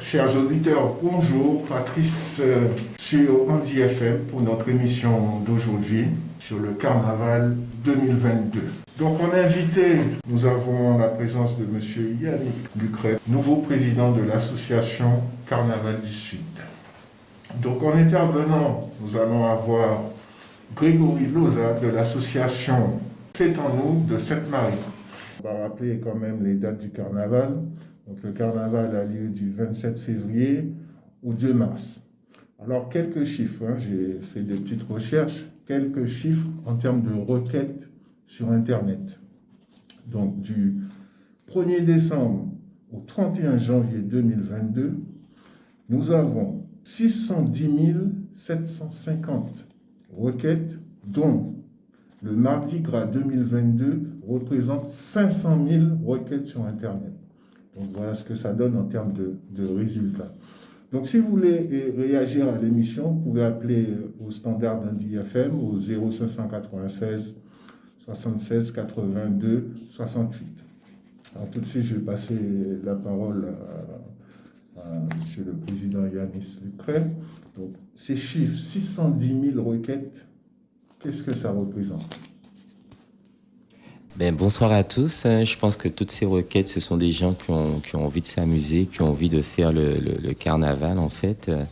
Chers, auditeurs, bonjour. Patrice euh, sur Andy FM pour notre émission d'aujourd'hui sur le carnaval 2022. Donc en invité, nous avons la présence de M. Yannick Lucret, nouveau président de l'association Carnaval du Sud. Donc en intervenant, nous allons avoir Grégory Loza de l'association C'est en nous de Sainte-Marie. On va rappeler quand même les dates du carnaval. Donc le carnaval a lieu du 27 février au 2 mars. Alors quelques chiffres, hein. j'ai fait des petites recherches, quelques chiffres en termes de requêtes sur Internet. Donc du 1er décembre au 31 janvier 2022, nous avons 610 750 requêtes, dont le Mardi Gras 2022 représente 500 000 requêtes sur Internet. Voilà ce que ça donne en termes de, résultats. Donc si vous voulez réagir à l'émission, vous pouvez appeler au standard d'un DFM au 0596 76 82 68. Alors tout de suite, je vais passer la parole à, M. le Président Yanis Lucret. Donc ces chiffres, 610 000 requêtes, qu'est-ce que ça représente? Ben, bonsoir à tous. Euh, je pense que toutes ces requêtes, ce sont des gens qui ont, qui ont envie de s'amuser, qui ont envie de faire le, le, carnaval en fait. Euh,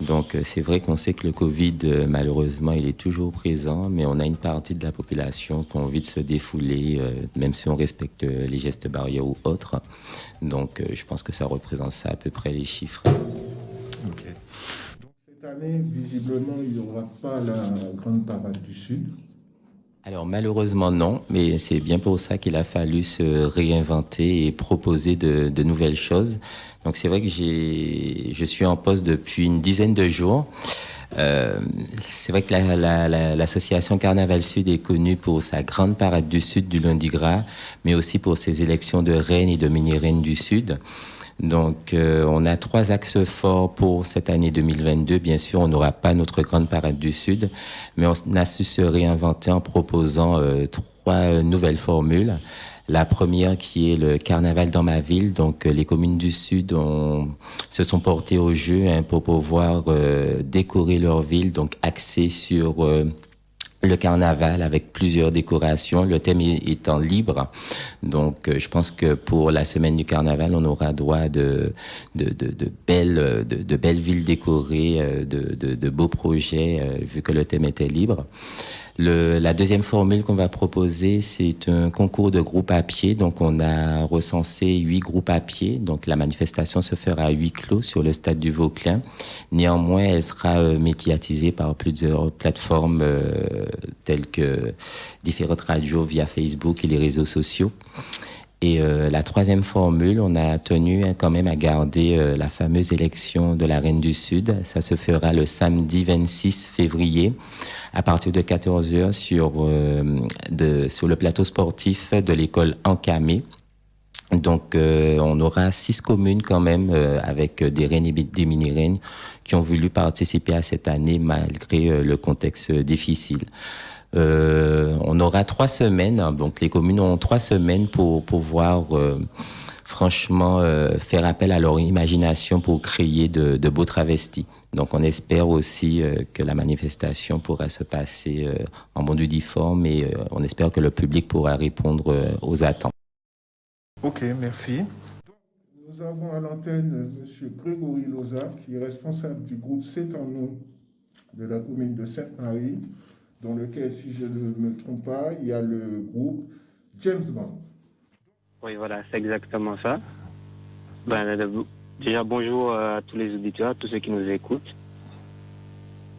donc euh, c'est vrai qu'on sait que le Covid, malheureusement, il est toujours présent, mais on a une partie de la population qui a envie de se défouler, même si on respecte les gestes barrières ou autres. Donc je pense que ça représente ça à peu près les chiffres. Donc cette année, visiblement, il n'y aura pas la grande parade du Sud alors malheureusement non, mais c'est bien pour ça qu'il a fallu se réinventer et proposer de, nouvelles choses. Donc c'est vrai que j'ai, je suis en poste depuis une dizaine de jours. Euh, c'est vrai que l'association Carnaval Sud est connue pour sa grande parade du Sud du lundi gras, mais aussi pour ses élections de reine et de mini-reine du Sud. Donc, euh, on a trois axes forts pour cette année 2022. Bien sûr, on n'aura pas notre grande parade du Sud, mais on a su se réinventer en proposant euh, trois nouvelles formules. La première qui est le carnaval dans ma ville. Donc, euh, les communes du Sud se sont portées au jeu hein, pour pouvoir décorer leur ville, donc axé sur le carnaval avec plusieurs décorations, le thème étant libre. Donc, euh, je pense que pour la semaine du carnaval, on aura droit de, de, belles, de, de, belles villes décorées, euh, de, de, beaux projets, euh, vu que le thème était libre. Le, la deuxième formule qu'on va proposer, c'est un concours de groupes à pied. Donc, on a recensé huit groupes à pied. Donc, la manifestation se fera à huis clos sur le stade du Vauclin. Néanmoins, elle sera euh, médiatisée par plusieurs plateformes euh, telles que différentes radios via Facebook et les réseaux sociaux. Et euh, la troisième formule, on a tenu hein, quand même à garder euh, la fameuse élection de la Reine du Sud. Ça se fera le samedi 26 février à partir de 14h sur, euh, sur le plateau sportif de l'école Encamé. Donc, euh, on aura six communes quand même euh, avec des reines et des mini-reines qui ont voulu participer à cette année malgré le contexte difficile. on aura trois semaines, hein. donc les communes ont trois semaines pour pouvoir franchement euh, faire appel à leur imagination pour créer de, beaux travestis. Donc on espère aussi euh, que la manifestation pourra se passer euh, en bon uniforme et on espère que le public pourra répondre aux attentes. Ok, merci. Nous avons à l'antenne M. Grégory Loza, qui est responsable du groupe C'est en nous de la commune de Sainte-Marie, dans lequel, si je ne me trompe pas, il y a le groupe James Bond. Oui, voilà, c'est exactement ça. Ben, déjà, bonjour à tous les auditeurs, à tous ceux qui nous écoutent.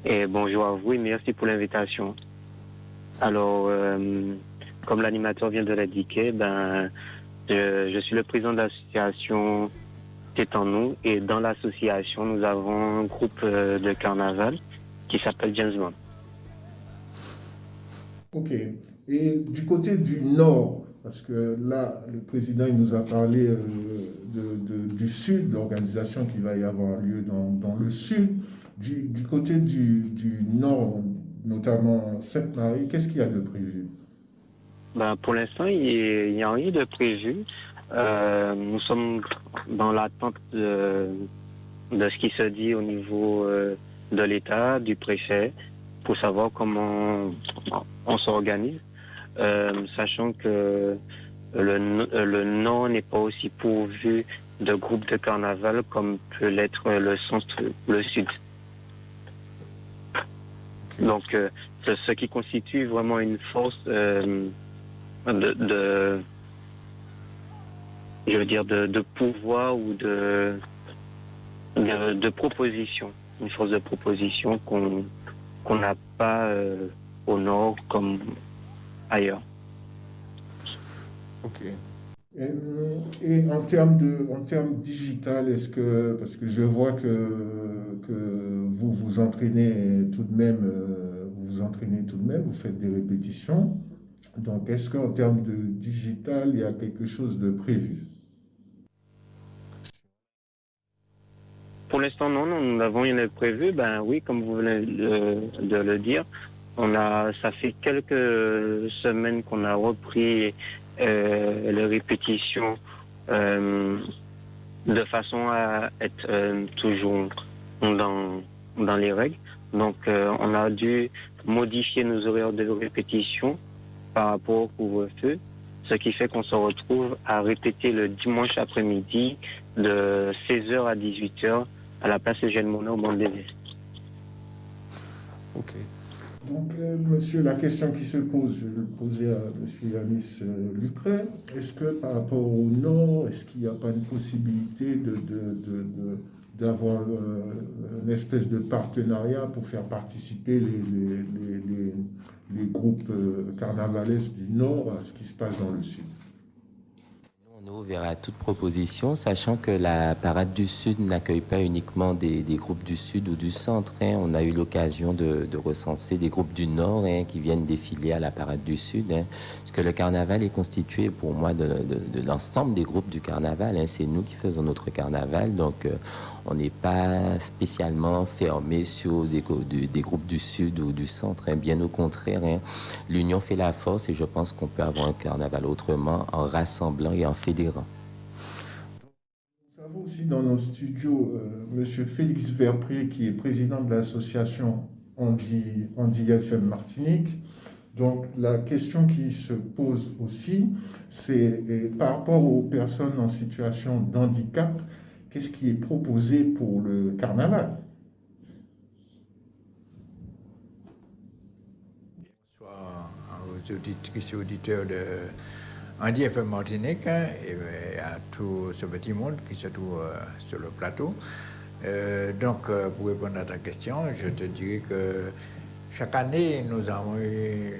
Et bonjour à vous et merci pour l'invitation. Alors, euh, comme l'animateur vient de l'indiquer, ben, je, suis le président de l'association C'est en nous. Et dans l'association, nous avons un groupe euh, de carnaval qui s'appelle James Bond. Ok. Et du côté du nord, parce que là, le président il nous a parlé euh, du sud, l'organisation qui va y avoir lieu dans, le sud. Du, côté du, nord, notamment Sainte-Marie, qu'est-ce qu'il y a de prévu? Ben, Pour l'instant, il n'y a rien de prévu. Euh, nous sommes dans l'attente de, ce qui se dit au niveau euh, de l'État, du préfet, pour savoir comment on s'organise, sachant que le, le Nord n'est pas aussi pourvu de groupes de carnaval comme peut l'être le centre, le sud. Donc, ce qui constitue vraiment une force de, je veux dire, de, pouvoir ou de, de, proposition, une force de proposition qu'on n'a pas euh, au nord comme ailleurs. Ok. Et, en termes de, en termes digital, est-ce que, parce que je vois que, que vous vous entraînez tout de même, euh, vous vous entraînez tout de même, vous faites des répétitions. Donc, est-ce qu'en termes de digital, il y a quelque chose de prévu? Pour l'instant, non, nous n'avons rien prévu. Ben oui, comme vous venez de, le dire, on a, ça fait quelques semaines qu'on a repris euh, les répétitions euh, de façon à être euh, toujours dans, les règles. Donc, on a dû modifier nos horaires de répétition par rapport au couvre-feu, ce qui fait qu'on se retrouve à répéter le dimanche après-midi de 16h à 18h à la place Eugène Monod au Bandévé. Ok. Donc, euh, monsieur, la question qui se pose, je vais le poser à monsieur Yanis euh, Est-ce que par rapport au Nord, est-ce qu'il n'y a pas une possibilité de, d'avoir euh, une espèce de partenariat pour faire participer les, les, groupes carnavalesques du Nord à ce qui se passe dans le Sud? Ouvert à toute proposition, sachant que la parade du Sud n'accueille pas uniquement des, groupes du Sud ou du Centre. Hein. On a eu l'occasion de, recenser des groupes du Nord hein, qui viennent défiler à la parade du Sud. Hein. Que le carnaval est constitué pour moi de, l'ensemble des groupes du carnaval. C'est nous qui faisons notre carnaval. Donc, euh, on n'est pas spécialement fermé sur des, groupes du Sud ou du Centre. Bien au contraire, l'union fait la force et je pense qu'on peut avoir un carnaval autrement en rassemblant et en fédérant. Nous avons aussi dans nos studios euh, M. Félix Verpré, qui est président de l'association Andy, Andy FM Martinique. Donc la question qui se pose aussi, c'est par rapport aux personnes en situation d'handicap, qu'est-ce qui est proposé pour le carnaval? Bonsoir aux auditeurs de Andy FM Martinique hein, et à tout ce petit monde qui se trouve euh, sur le plateau. Euh, donc, euh, pour répondre à ta question, je te dirais que chaque année, nous avons eu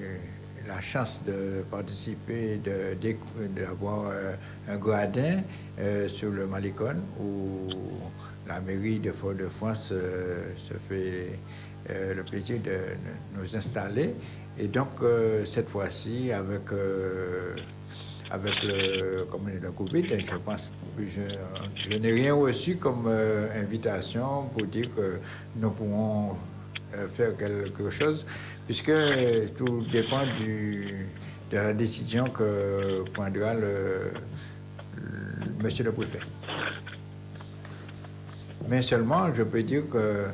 la chance de participer, d'avoir euh, un gradin euh, sur le Malicon où la mairie de Fort-de-France euh, se fait le plaisir de nous installer. Et donc, cette fois-ci, avec, avec le, comme le Covid, je pense je, je n'ai rien reçu comme invitation pour dire que nous pourrons faire quelque chose puisque tout dépend du, de la décision que prendra le, monsieur le préfet. Mais seulement, je peux dire que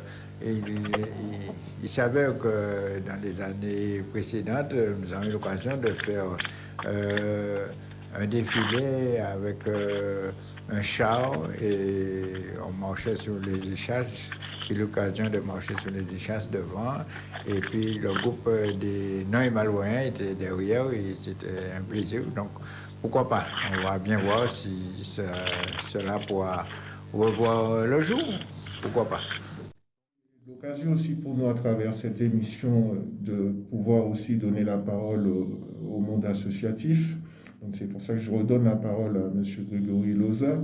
il, s'avère que dans les années précédentes, nous avons eu l'occasion de faire euh, un défilé avec euh, un char et on marchait sur les échasses. J'ai l'occasion de marcher sur les échasses devant. Et puis le groupe des non-émalouéens était derrière et c'était un plaisir. Donc pourquoi pas? On va bien voir si cela pourra revoir le jour. Pourquoi pas? L'occasion aussi pour nous à travers cette émission de pouvoir aussi donner la parole au monde associatif donc c'est pour ça que je redonne la parole à M. Grégory Loza.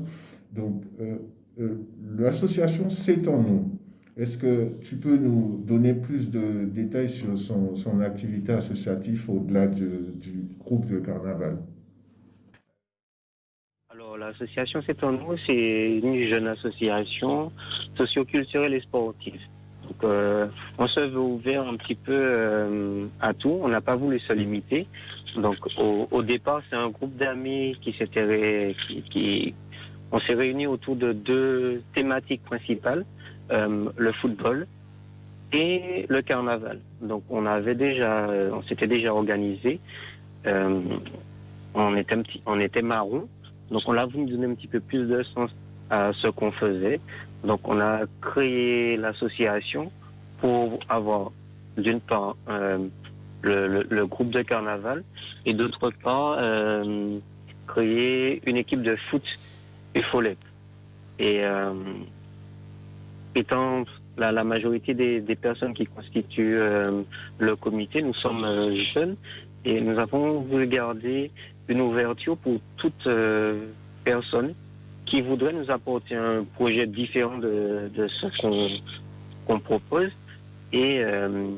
Donc euh, euh, l'association C'est en nous. Est-ce que tu peux nous donner plus de détails sur son, activité associative au-delà du groupe de carnaval? Alors, l'association C'est en nous, c'est une jeune association socioculturelle et sportive. Donc, on se veut ouvert un petit peu à tout. On n'a pas voulu se limiter. Donc, au, départ, c'est un groupe d'amis qui s'était qui, on s'est réunis autour de deux thématiques principales le football et le carnaval. Donc, on avait déjà, on s'était déjà organisé. on était un petit, on était marron. Donc, on a voulu donner un petit peu plus de sens à ce qu'on faisait. Donc on a créé l'association pour avoir d'une part euh, le, groupe de carnaval et d'autre part euh, créer une équipe de foot et follette. Et euh, étant la, la majorité des, des, personnes qui constituent le comité, nous sommes jeunes et nous avons voulu garder une ouverture pour toute personne qui voudrait nous apporter un projet différent de, ce qu'on propose. Et euh,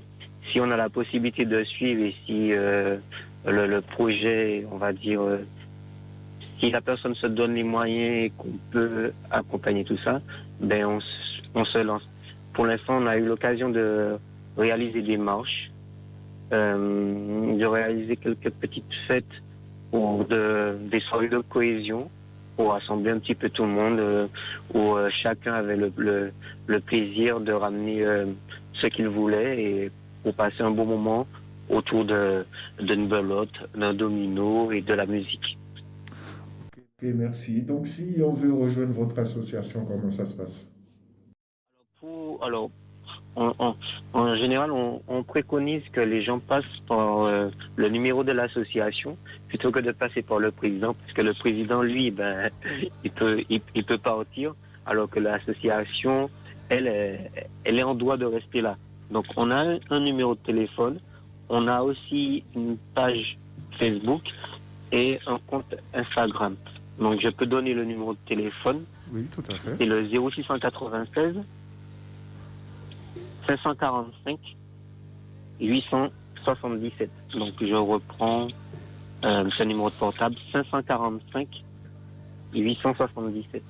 si on a la possibilité de suivre et si euh, le, projet, on va dire, euh, si la personne se donne les moyens et qu'on peut accompagner tout ça, ben on, se lance. Pour l'instant, on a eu l'occasion de réaliser des marches, de réaliser quelques petites fêtes pour de, des soirées de cohésion pour rassembler un petit peu tout le monde, euh, où euh, chacun avait le, plaisir de ramener euh, ce qu'il voulait et pour passer un bon moment autour d'une belote, d'un domino et de la musique. Merci. Donc si on veut rejoindre votre association, comment ça se passe? Alors, en général, on, préconise que les gens passent par le numéro de l'association plutôt que de passer par le président, parce que le président, lui, ben, il peut, il, peut partir, alors que l'association, elle, elle est en droit de rester là. Donc, on a un numéro de téléphone, on a aussi une page Facebook et un compte Instagram. Donc, je peux donner le numéro de téléphone. Oui, tout à fait. C'est le 0696 545 877. Donc, je reprends euh, ce numéro de portable 545 877.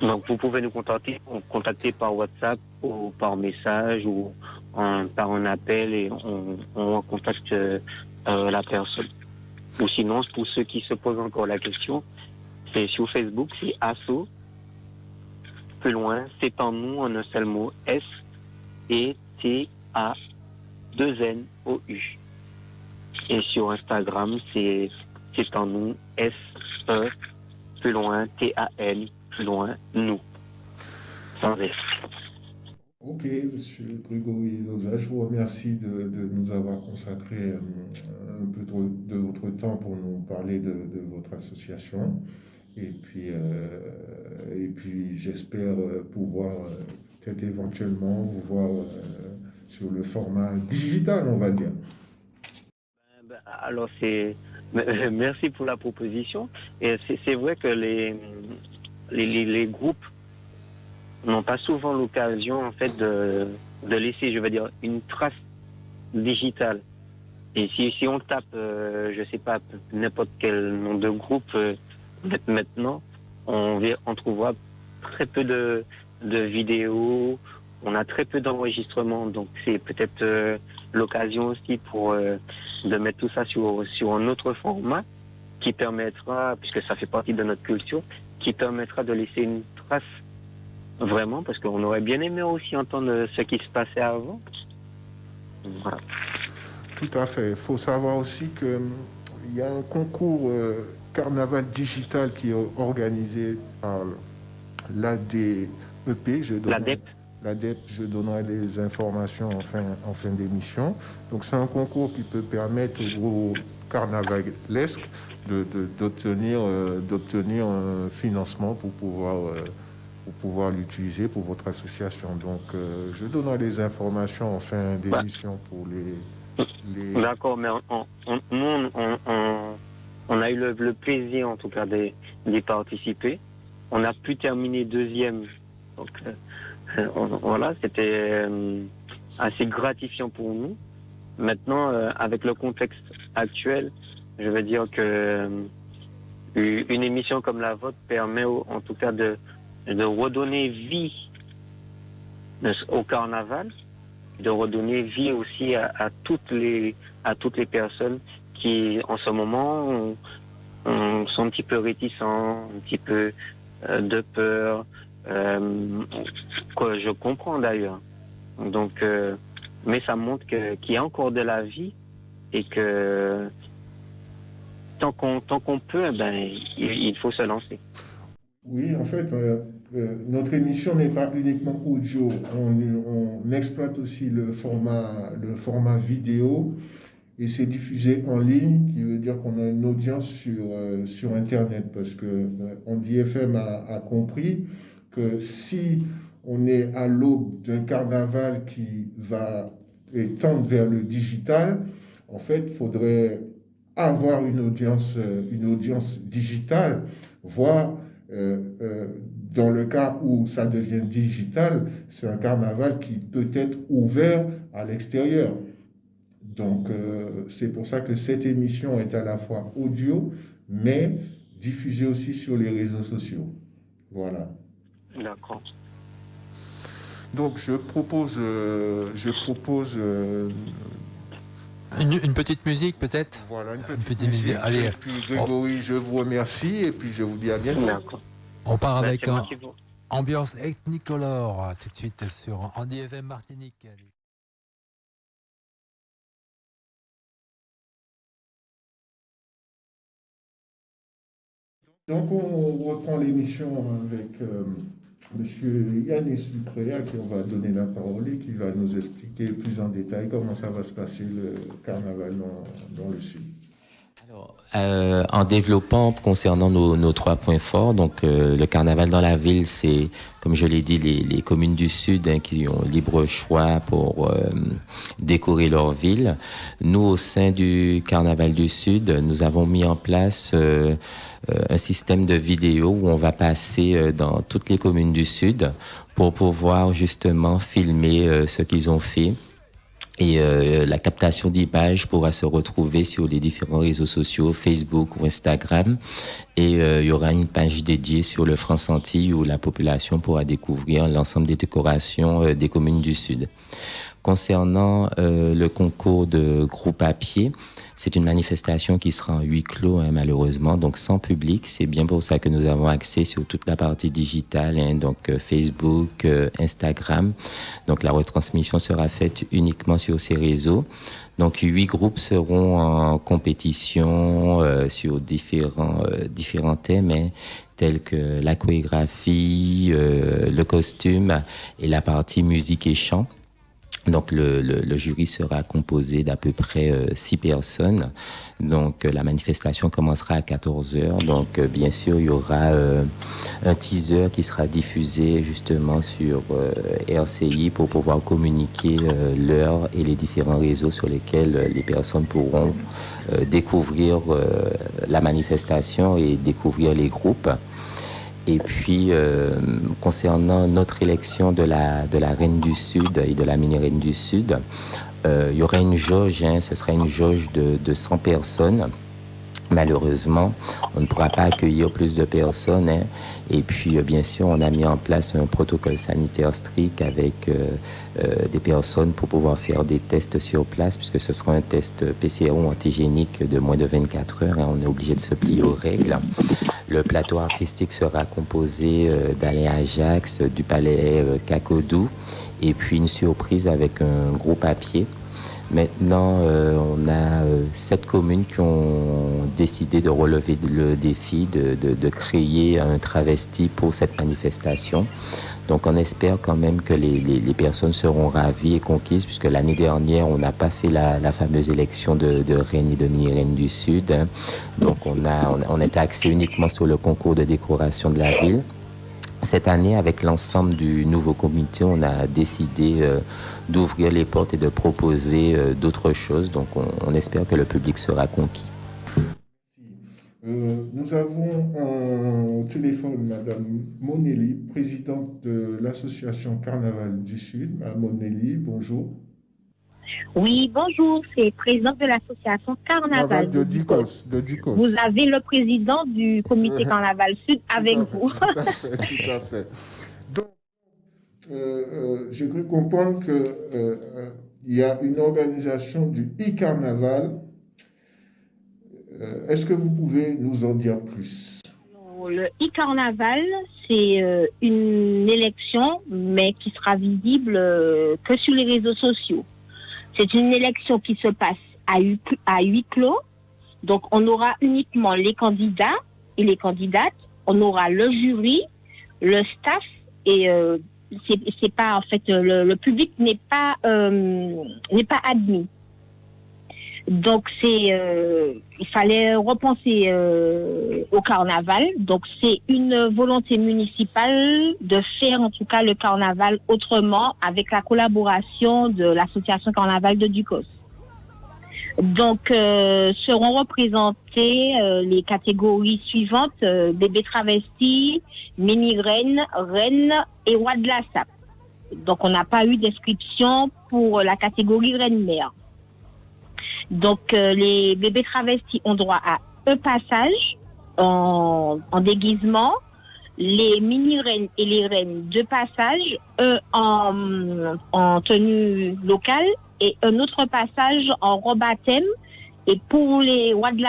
Donc vous pouvez nous contacter, contacter par WhatsApp ou par message ou par un appel et on, contacte euh, la personne. Ou sinon, pour ceux qui se posent encore la question, c'est sur Facebook, c'est ASSO. Plus loin, c'est en nous en un seul mot, S et T A 2N-O-U. Et sur Instagram, c'est en nous, S-E, plus loin, T-A-L, plus loin, nous. Sans S. Ok, Monsieur Grégory Loza, je vous remercie de, nous avoir consacré euh, un peu de, votre temps pour nous parler de, votre association. Et puis, euh, et puis j'espère pouvoir euh, peut-être éventuellement vous voir sur le format digital, on va dire. Ben, ben, alors, c'est merci pour la proposition. Et c'est vrai que les, les, groupes n'ont pas souvent l'occasion, en fait, de, laisser, je veux dire, une trace digitale. Et si, on tape, euh, je sais pas, n'importe quel nom de groupe euh, maintenant, on, trouvera très peu de, vidéos on a très peu d'enregistrements, donc c'est peut-être euh, l'occasion aussi pour euh, de mettre tout ça sur un autre format qui permettra, puisque ça fait partie de notre culture, qui permettra de laisser une trace vraiment, parce qu'on aurait bien aimé aussi entendre ce qui se passait avant. Voilà. Tout à fait. Il faut savoir aussi qu'il hum, y a un concours euh, carnaval digital qui est organisé par l'ADEP, je L'ADEP l'ADEP, je donnerai les informations en fin, en fin d'émission. Donc c'est un concours qui peut permettre aux carnavalesques d'obtenir de, d'obtenir un financement pour pouvoir, euh, pour pouvoir l'utiliser pour votre association. Donc euh, je donnerai les informations en fin d'émission pour les... les... D'accord, mais nous, on, a eu le, plaisir en tout cas d'y participer. On a pu terminer deuxième. Donc, euh, euh, voilà, c'était euh, assez gratifiant pour nous. Maintenant, euh, avec le contexte actuel, je veux dire que une émission comme la vôtre permet en tout cas de, redonner vie au carnaval, de redonner vie aussi à, toutes, les, à toutes les personnes qui, en ce moment, sont un petit peu réticents, un petit peu euh, de peur, euh, je comprends d'ailleurs. Donc, euh, mais ça montre qu'il y a encore de la vie et que tant qu'on qu'on peut, eh ben, il, faut se lancer. Oui, en fait, notre émission n'est pas uniquement audio. On, exploite aussi le format, le format vidéo et c'est diffusé en ligne, qui veut dire qu'on a une audience sur, euh, sur Internet, parce que euh, FM a, compris que si on est à l'aube d'un carnaval qui va tendre vers le digital, en fait, il faudrait avoir une audience, euh, une audience digitale, voire euh, dans le cas où ça devient digital, c'est un carnaval qui peut être ouvert à l'extérieur. Donc, euh, c'est pour ça que cette émission est à la fois audio, mais diffusée aussi sur les réseaux sociaux. Voilà. D'accord. Donc, je propose, euh, je propose une, petite musique peut-être Voilà, une petite, musique. Allez. Et puis Grégory, je vous remercie et puis je vous dis à bientôt. On part avec un ambiance ethnicolore tout de suite sur Andy FM Martinique. Donc on reprend l'émission avec euh, M. Yanis Lucrea qui va donner la parole et qui va nous expliquer plus en détail comment ça va se passer le carnaval dans, le sud. Euh, en développant concernant nos, trois points forts, donc euh, le carnaval dans la ville, c'est comme je l'ai dit, les, communes du Sud hein, qui ont libre choix pour décorer leur ville. Nous, au sein du Carnaval du Sud, nous avons mis en place euh, un système de vidéo où on va passer euh, dans toutes les communes du Sud pour pouvoir justement filmer euh, ce qu'ils ont fait. Et la captation d'images pourra se retrouver sur les différents réseaux sociaux, Facebook ou Instagram. Et il y aura une page dédiée sur le France Antilles où la population pourra découvrir l'ensemble des décorations des communes du Sud. Concernant le concours de groupe à pied, c'est une manifestation qui sera en huis clos, hein, malheureusement, donc sans public. C'est bien pour ça que nous avons accès sur toute la partie digitale, hein, donc euh, Facebook, euh, Instagram. Donc la retransmission sera faite uniquement sur ces réseaux. Donc huit groupes seront en compétition euh, sur différents différents thèmes. Hein, tels que la chorégraphie, le costume et la partie musique et chant. Donc le, le, jury sera composé d'à peu près euh, six personnes. Donc euh, la manifestation commencera à 14 heures. Donc euh, bien sûr il y aura un teaser qui sera diffusé justement sur RCI pour pouvoir communiquer l'heure et les différents réseaux sur lesquels les personnes pourront découvrir la manifestation et découvrir les groupes. Et puis, euh, concernant notre élection de la, Reine du Sud et de la mini-Reine du Sud, euh, il y aura une jauge, hein, ce sera une jauge de, de 100 personnes. Malheureusement, on ne pourra pas accueillir plus de personnes. Hein. Et puis, euh, bien sûr, on a mis en place un protocole sanitaire strict avec euh, euh, des personnes pour pouvoir faire des tests sur place, puisque ce sera un test PCR ou antigénique de moins de 24 heures. Hein. On est obligé de se plier aux règles. Le plateau artistique sera composé d'Alain Ajax, du palais Cacodou, et puis une surprise avec un groupe papier Maintenant, euh, on a euh, sept communes qui ont décidé de relever le défi de, de, de, créer un travesti pour cette manifestation. Donc on espère quand même que les, les, les personnes seront ravies et conquises, puisque l'année dernière, on n'a pas fait la, la, fameuse élection de, de et de mini-reine du Sud. Hein. Donc on a, on, on était axé uniquement sur le concours de décoration de la ville. Cette année, avec l'ensemble du nouveau comité, on a décidé euh, d'ouvrir les portes et de proposer euh, d'autres choses. Donc, on, espère que le public sera conquis. Euh, nous avons au téléphone Madame Monelli, présidente de l'association Carnaval du Sud. Madame Monelli, bonjour. Oui, bonjour, c'est président de l'association Carnaval de, Dicos, Vous avez le président du comité Carnaval Sud avec vous. Tout à fait, tout à fait. Donc, euh, euh, j'ai cru comprendre qu'il euh, y a une organisation du e-carnaval. Est-ce que vous pouvez nous en dire plus? Le e-carnaval, c'est une élection, mais qui sera visible que sur les réseaux sociaux. C'est une élection qui se passe à, huis clos. Donc, on aura uniquement les candidats et les candidates. On aura le jury, le staff et euh, c'est pas en fait le, public n'est pas euh, n'est pas admis. Donc c'est euh, il fallait repenser au carnaval. Donc c'est une volonté municipale de faire en tout cas le carnaval autrement avec la collaboration de l'association carnaval de Ducos. Donc euh, seront représentées les catégories suivantes bébés travestis, mini reine, reine et roi de la sape. Donc on n'a pas eu d'inscription pour la catégorie reine-mère. Donc, euh, les bébés travestis ont droit à un passage en, déguisement, les mini-reines et les reines deux passages, un en, tenue locale et un autre passage en robe à thème. Et pour les rois de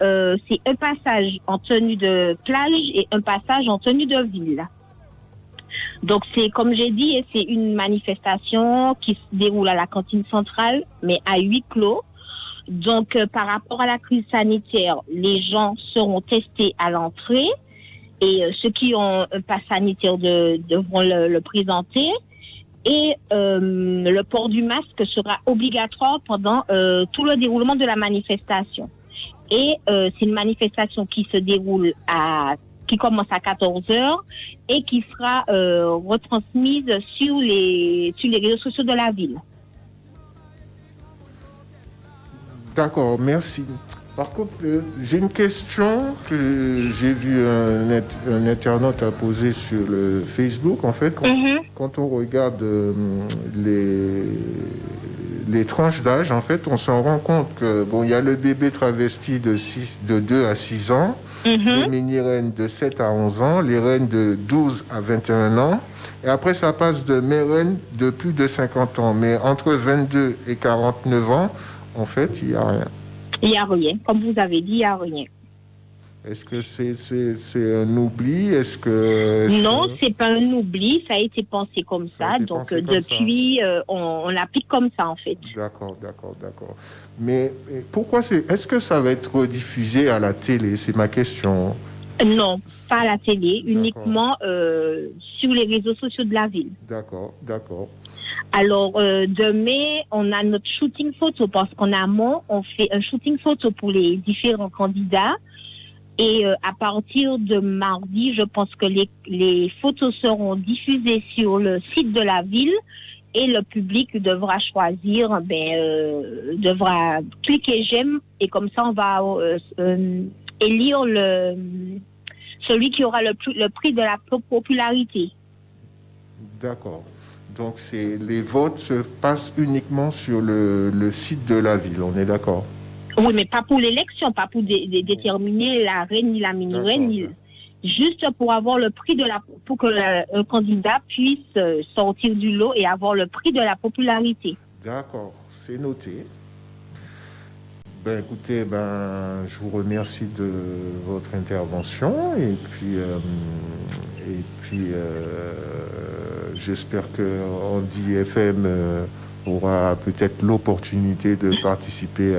euh, c'est un passage en tenue de plage et un passage en tenue de ville. Donc c'est comme j'ai dit, c'est une manifestation qui se déroule à la cantine centrale, mais à huis clos. Donc, euh, par rapport à la crise sanitaire, les gens seront testés à l'entrée et euh, ceux qui ont un pass sanitaire devront le, présenter. Et euh, le port du masque sera obligatoire pendant tout le déroulement de la manifestation. Et c'est une manifestation qui se déroule à qui commence à 14 heures et qui sera retransmise sur les sur les réseaux sociaux de la ville. D'accord, merci. Par contre, euh, j'ai une question que j'ai vu un, internaute a posée sur le Facebook. En fait, quand, mhm. on regarde euh, les, les tranches d'âge, en fait, on s'en rend compte que bon, il y a le bébé travesti de, 6, de 2 à 6 ans, mhm. les mini-reines de 7 à 11 ans, les reines de 12 à 21 ans. Et après, ça passe de mes reines de plus de 50 ans. Mais entre 22 et 49 ans, en fait, il n'y a rien. Il n'y a rien. Comme vous avez dit, il n'y a rien. Est-ce que c'est un oubli? Est-ce que non, c'est pas un oubli. Ça a été pensé comme ça. Donc depuis, euh, on, l'applique comme ça en fait. D'accord, d'accord, d'accord. Mais pourquoi c'est Est-ce que ça va être diffusé à la télé? C'est ma question. Non, pas à la télé, uniquement euh, sur les réseaux sociaux de la ville. D'accord, d'accord. Alors, euh, demain, on a notre shooting photo parce qu'en amont, on fait un shooting photo pour les différents candidats. Et euh, à partir de mardi, je pense que les, photos seront diffusées sur le site de la ville et le public devra choisir, ben, euh, devra cliquer j'aime et comme ça on va élire celui qui aura le prix de la popularité. D'accord. Donc les votes se passent uniquement sur le, site de la ville, on est d'accord? Oui, mais pas pour l'élection, pas pour déterminer la reine ni la mini-reine, juste pour avoir le prix de la pour que le, candidat puisse euh, sortir du lot et avoir le prix de la popularité. D'accord, c'est noté. Ben, écoutez, ben, je vous remercie de votre intervention et puis, euh, et puis euh, j'espère que Andy FM euh, aura peut-être l'opportunité de participer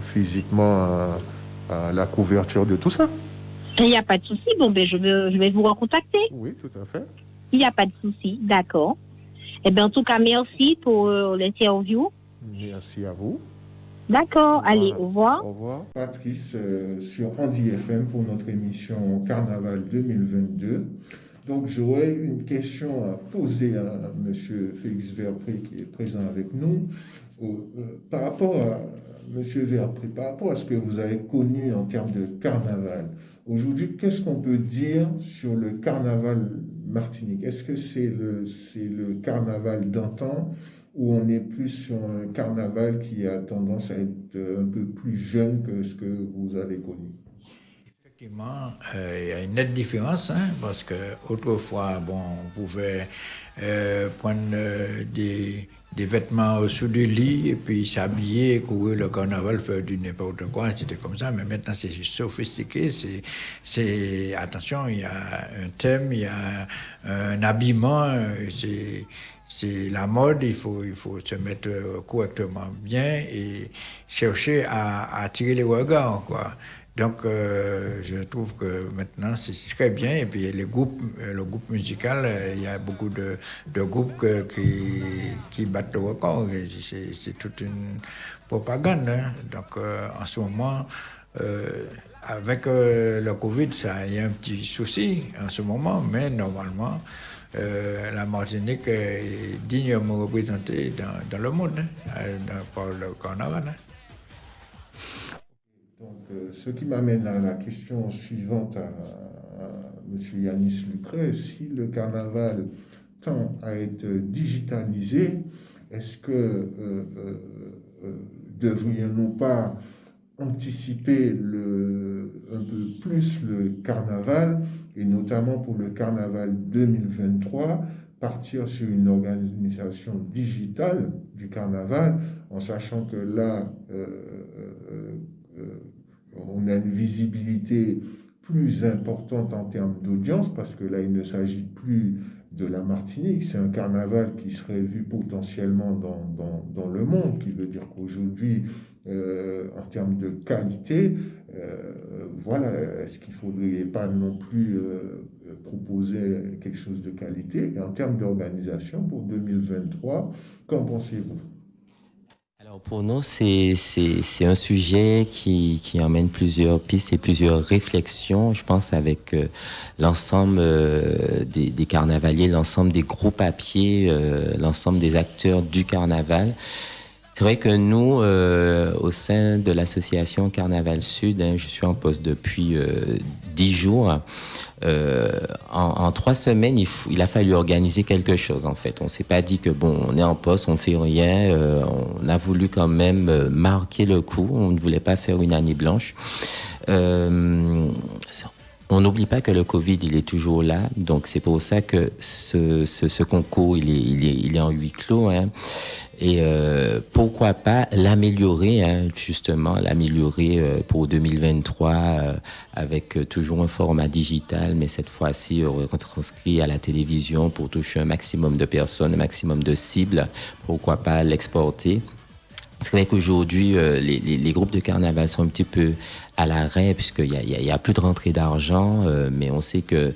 physiquement à, la couverture de tout ça. Il n'y a pas de souci. Bon, ben, je, vais, je vais vous recontacter. Oui, tout à fait. Il n'y a pas de souci. D'accord. Eh bien, en tout cas, merci pour l'interview. Merci à vous. D'accord, allez, au revoir. Au revoir. Patrice euh, sur Andy FM pour notre émission Carnaval 2022. Donc j'aurais une question à poser à M. Félix Verpré qui est présent avec nous. Euh, par rapport à. Verpré, par rapport à ce que vous avez connu en termes de carnaval, aujourd'hui, qu'est-ce qu'on peut dire sur le carnaval martinique? Est-ce que c'est le, le carnaval d'antan ou on est plus sur un carnaval qui a tendance à être un peu plus jeune que ce que vous avez connu? Effectivement, euh, il y a une nette différence, hein, parce que autrefois, bon, on pouvait euh, prendre euh, des, des, vêtements au-dessous du lit et puis s'habiller, courir le carnaval, faire du n'importe quoi, c'était comme ça. Mais maintenant, c'est sophistiqué. C'est, attention, il y a un thème, il y a un habillement, c'est c'est la mode, il faut, il faut se mettre correctement bien et chercher à, attirer les regards. Quoi. Donc, euh, je trouve que maintenant, c'est très bien. Et puis, les groupes, euh, le groupe musical, euh, il y a beaucoup de, groupes qui, battent le record. C'est toute une propagande. Hein. Donc, en ce moment, avec le Covid, ça y a un petit souci en ce moment, mais normalement, la Martinique est dignement représentée dans, le monde, hein, par le carnaval. Hein. Euh, ce qui m'amène à la question suivante à, M. Yanis Lucret. Si le carnaval tend à être digitalisé, est-ce que euh, euh, devrions-nous pas anticiper le, un peu plus le carnaval, et notamment pour le carnaval 2023, partir sur une organisation digitale du carnaval, en sachant que là, on a une visibilité plus importante en termes d'audience, parce que là, il ne s'agit plus de la Martinique, c'est un carnaval qui serait vu potentiellement dans, dans, le monde, qui veut dire qu'aujourd'hui, euh, en termes de qualité, euh, voilà, est-ce qu'il ne faudrait pas non plus euh, proposer quelque chose de qualité? Et en termes d'organisation pour 2023, qu'en pensez-vous? Pour nous, c'est un sujet qui, qui emmène plusieurs pistes et plusieurs réflexions, je pense, avec euh, l'ensemble euh, des, des, carnavaliers, l'ensemble des groupes à pied, euh, l'ensemble des acteurs du carnaval. C'est vrai que nous, au sein de l'association Carnaval Sud, hein, je suis en poste depuis dix jours. Euh, en, trois semaines, il, il, a fallu organiser quelque chose en fait. On s'est pas dit que bon, on est en poste, on fait rien. Euh, on a voulu quand même euh, marquer le coup. On ne voulait pas faire une année blanche. on n'oublie pas que le Covid, il est toujours là. Donc c'est pour ça que ce, ce, ce concours, il est, il, est, il est en huis clos. Hein. Et euh, pourquoi pas l'améliorer, hein, justement, l'améliorer euh, pour 2023 euh, avec toujours un format digital, mais cette fois-ci retranscrit à la télévision pour toucher un maximum de personnes, un maximum de cibles. Pourquoi pas l'exporter c'est vrai qu'aujourd'hui, les, les, groupes de carnaval sont un petit peu à l'arrêt puisqu'il n'y a, a, plus de rentrée d'argent, mais on sait que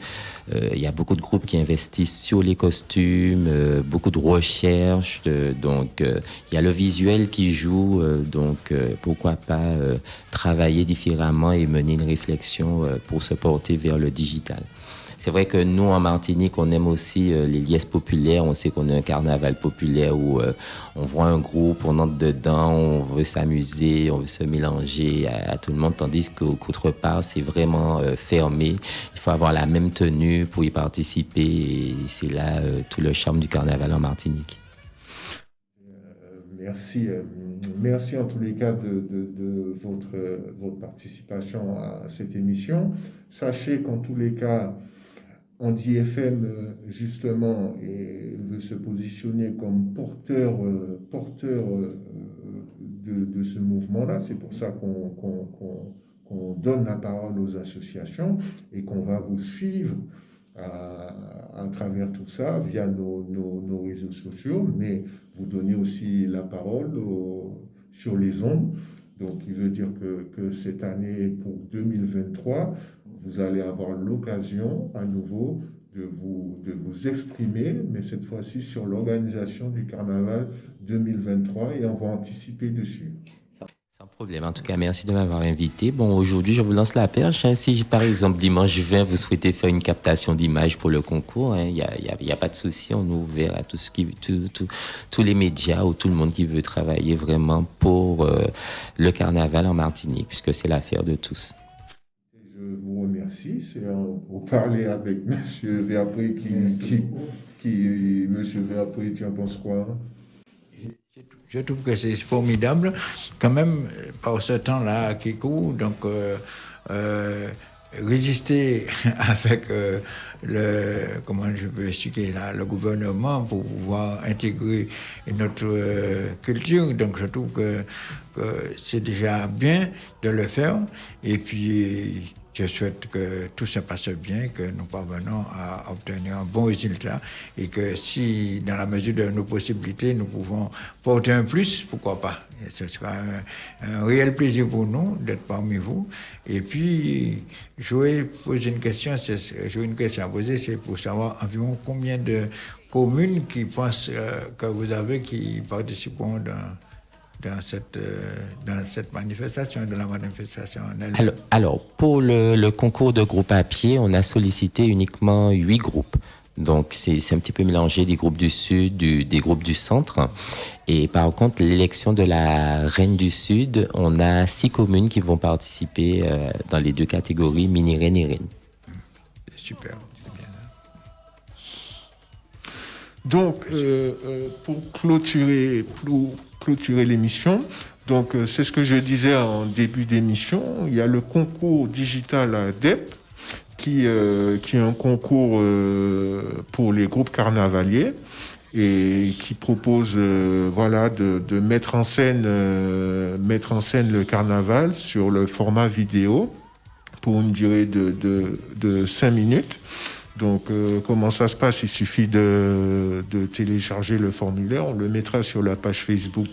euh, il y a beaucoup de groupes qui investissent sur les costumes, euh, beaucoup de recherches. donc, euh, il y a le visuel qui joue. donc, pourquoi pas travailler différemment et mener une réflexion pour se porter vers le digital. C'est vrai que nous, en Martinique, on aime aussi euh, les liesses populaires. On sait qu'on a un carnaval populaire où euh, on voit un groupe, on entre dedans, on veut s'amuser, on veut se mélanger à, tout le monde, tandis qu'autre part, c'est vraiment euh, fermé. Il faut avoir la même tenue pour y participer et c'est là tout le charme du carnaval en Martinique. Merci. Merci en tous les cas de, votre participation à cette émission. Sachez qu'en tous les cas, Andy FM, euh, justement, et veut se positionner comme porteur, euh, porteur euh, de, de ce mouvement-là. C'est pour ça qu'on donne la parole aux associations et qu'on va vous suivre à, à, travers tout ça via nos, nos, nos, réseaux sociaux, mais vous donnez aussi la parole sur les ondes. Donc, il veut dire que, que cette année, pour 2023, vous allez avoir l'occasion à nouveau de vous, de vous exprimer, mais cette fois-ci sur l'organisation du carnaval 2023 et on va anticiper dessus. Sans problème. En tout cas, merci de m'avoir invité. Bon, aujourd'hui, je vous lance la perche. Hein. Si, par exemple, dimanche 20, vous souhaitez faire une captation d'image pour le concours, il hein, n'y a, a, pas de souci. On est tous les médias ou tout le monde qui veut travailler vraiment pour euh, le carnaval en Martinique, puisque c'est l'affaire de tous c'est pour parler avec M. Verpré qui, qui, qui, M. Verpré, tu en penses quoi? Je trouve que c'est formidable, quand même, par ce temps-là qui court. Donc, résister avec le, comment je peux expliquer là, le gouvernement pour pouvoir intégrer notre culture. Donc je trouve que, que c'est déjà bien de le faire. Et puis je souhaite que tout se passe bien, que nous parvenons à obtenir un bon résultat et que si, dans la mesure de nos possibilités, nous pouvons porter un plus, pourquoi pas. ce sera un, réel plaisir pour nous d'être parmi vous. Et puis, je vais poser une question, j'ai une question à c'est pour savoir environ combien de communes qui pensent euh, que vous avez qui participeront dans dans cette, euh, dans cette manifestation, de la manifestation alors, alors, pour le, le, concours de groupe à pied, on a sollicité uniquement huit groupes. Donc, c'est un petit peu mélangé des groupes du Sud, du, des groupes du Centre. Et par contre, l'élection de la Reine du Sud, on a six communes qui vont participer euh, dans les deux catégories, mini-reine et reine. Super. Donc, euh, pour clôturer, pour clôturer l'émission. Donc, euh, c'est ce que je disais en début d'émission. Il y a le concours digital DEP, qui, euh, qui est un concours euh, pour les groupes carnavaliers et qui propose voilà de, de, mettre en scène mettre en scène le carnaval sur le format vidéo pour une durée de, de, de 5 minutes. Donc, euh, comment ça se passe? Il suffit de, télécharger le formulaire. On le mettra sur la page Facebook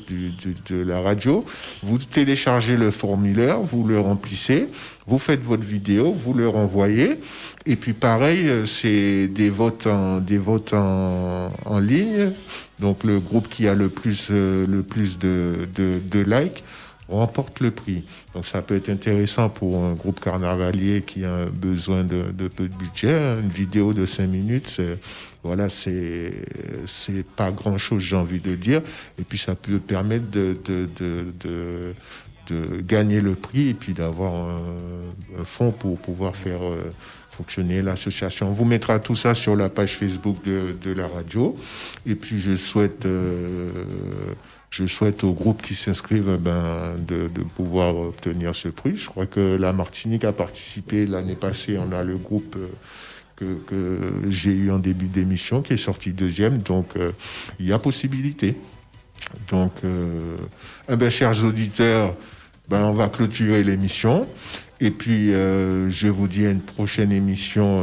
de, la radio. Vous téléchargez le formulaire, vous le remplissez, vous faites votre vidéo, vous le renvoyez. Et puis, pareil, euh, c'est des votes en, des votes en, ligne. Donc, le groupe qui a le plus, euh, le plus de, de likes remporte le prix. Donc ça peut être intéressant pour un groupe carnavalier qui a besoin de, peu de budget. Une vidéo de 5 minutes, voilà, c'est pas grand chose, j'ai envie de dire. Et puis ça peut permettre de, de, de, de gagner le prix et puis d'avoir un, fonds pour pouvoir faire euh, fonctionner l'association. On vous mettra tout ça sur la page Facebook de, de la radio. Et puis je souhaite euh, je souhaite au groupe qui s'inscrivent eh ben, de, pouvoir obtenir ce prix. Je crois que la Martinique a participé l'année passée. On a le groupe euh, que, j'ai eu en début d'émission qui est sorti deuxième. Donc, euh, il y a possibilité. Donc, euh, eh ben, chers auditeurs, ben, on va clôturer l'émission. Et puis, je vous dis à une prochaine émission.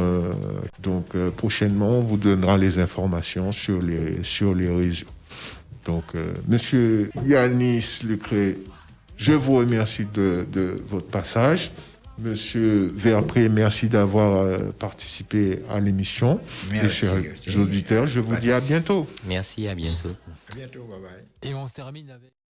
donc, prochainement, on vous donnera les informations sur les, sur les réseaux. Donc, euh, Monsieur Yanis Lucré, je vous remercie de, votre passage. Monsieur Verpré, merci d'avoir euh, participé à l'émission. Merci. chers auditeurs, je vous dis à bientôt. Merci, à bientôt. À bientôt, bye bye. Et on termine avec...